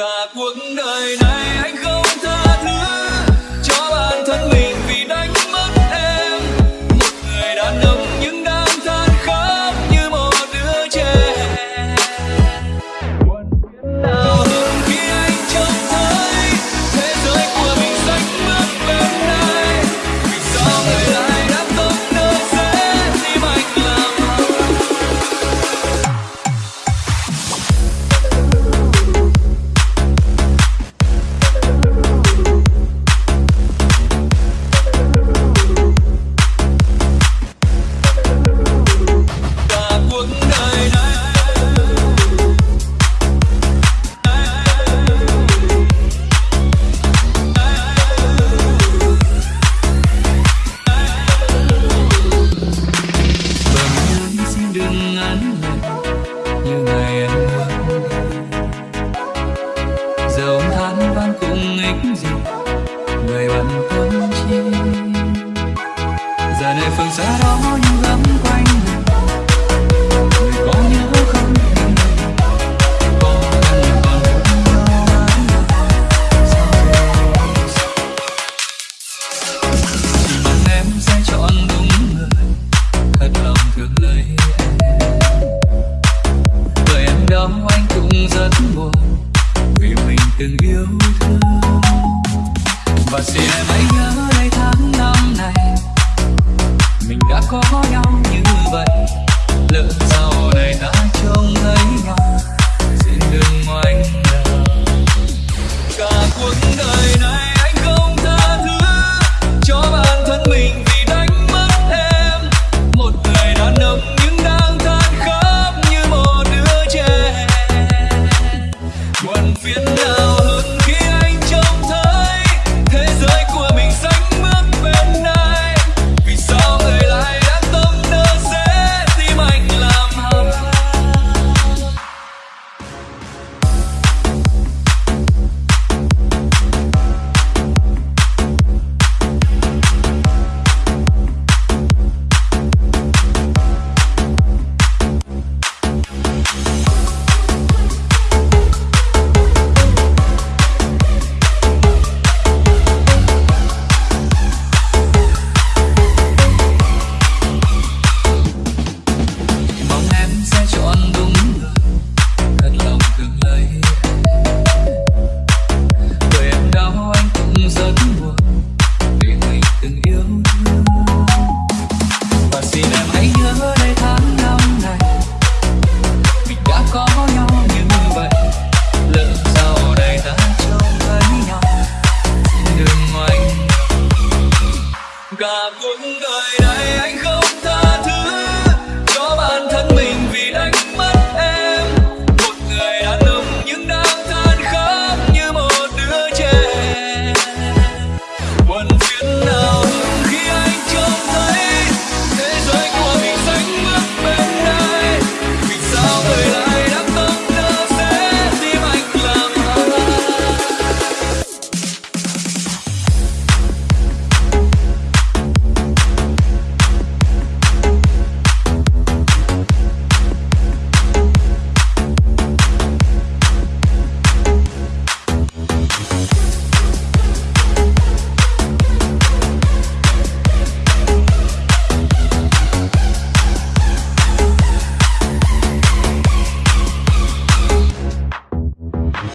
cả cuộc đời này anh không tha ích gì người bạn thân chi giờ này phương xa đó những gấm quanh người có yêu không? Còn anh còn nhớ ai? Chỉ mong em sẽ chọn đúng người, thật lòng thương lấy em. Lời em đó anh cũng rất buồn vì mình từng yêu thương xin em hãy nhớ đây tháng năm này mình đã có nhau như vậy lỡ sau này ta trông thấy nhau xin đừng ngoảnh đầu cả cuộc đời này anh không tha thứ cho bản thân mình vì đánh mất em một người đàn ông nhưng đang than khóc như một đứa trẻ buồn phiền